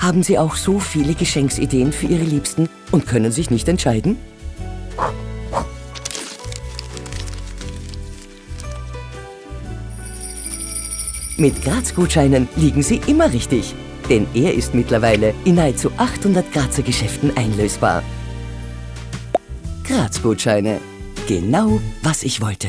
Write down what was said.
Haben Sie auch so viele Geschenksideen für Ihre Liebsten und können sich nicht entscheiden? Mit Graz-Gutscheinen liegen Sie immer richtig, denn er ist mittlerweile in nahezu 800 Grazer Geschäften einlösbar. Graz-Gutscheine. Genau, was ich wollte.